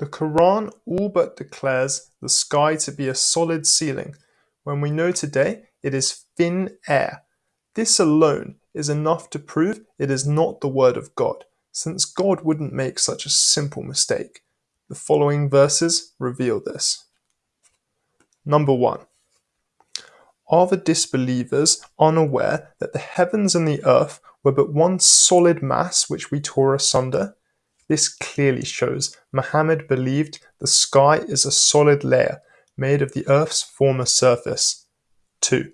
The Quran all but declares the sky to be a solid ceiling, when we know today it is thin air. This alone is enough to prove it is not the word of God, since God wouldn't make such a simple mistake. The following verses reveal this. Number 1. Are the disbelievers unaware that the heavens and the earth were but one solid mass which we tore asunder? This clearly shows Muhammad believed the sky is a solid layer made of the earth's former surface. 2.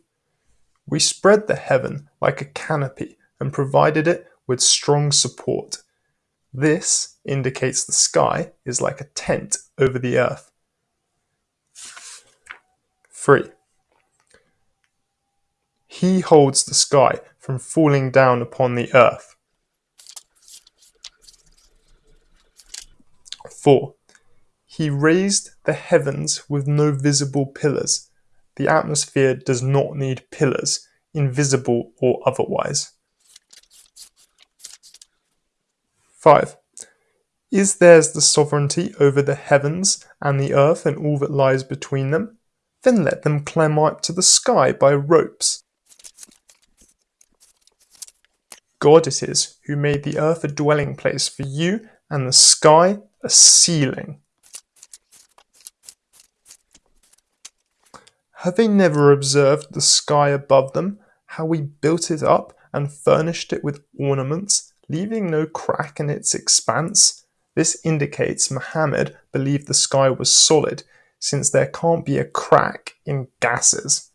We spread the heaven like a canopy and provided it with strong support. This indicates the sky is like a tent over the earth. 3. He holds the sky from falling down upon the earth. 4. He raised the heavens with no visible pillars. The atmosphere does not need pillars, invisible or otherwise. 5. Is theirs the sovereignty over the heavens and the earth and all that lies between them? Then let them climb up to the sky by ropes. God it is who made the earth a dwelling place for you and the sky a ceiling. Have they never observed the sky above them, how we built it up and furnished it with ornaments, leaving no crack in its expanse? This indicates Muhammad believed the sky was solid, since there can't be a crack in gases.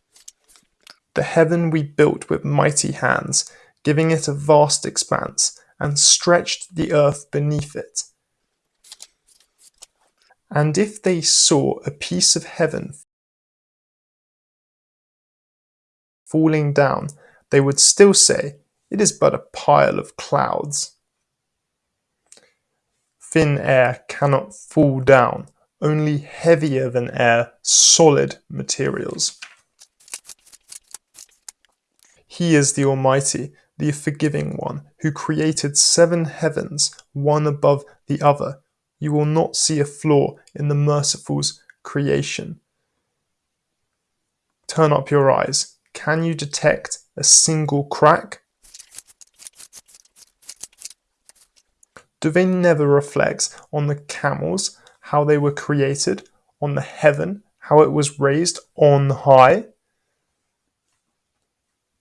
The heaven we built with mighty hands, giving it a vast expanse, and stretched the earth beneath it. And if they saw a piece of heaven falling down, they would still say, It is but a pile of clouds. Thin air cannot fall down, only heavier than air, solid materials. He is the Almighty, the forgiving one, who created seven heavens, one above the other. You will not see a flaw in the merciful's creation. Turn up your eyes. Can you detect a single crack? Do they never reflect on the camels, how they were created, on the heaven, how it was raised on high?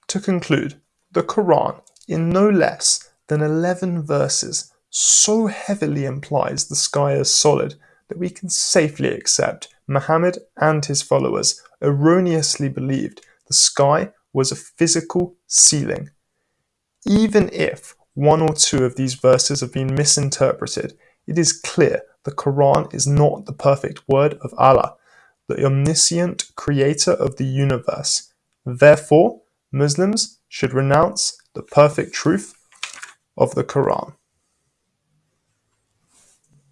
To conclude, the Quran, in no less than 11 verses, so heavily implies the sky is solid that we can safely accept Muhammad and his followers erroneously believed the sky was a physical ceiling. Even if one or two of these verses have been misinterpreted, it is clear the Quran is not the perfect word of Allah, the omniscient creator of the universe. Therefore, Muslims should renounce the perfect truth of the Quran.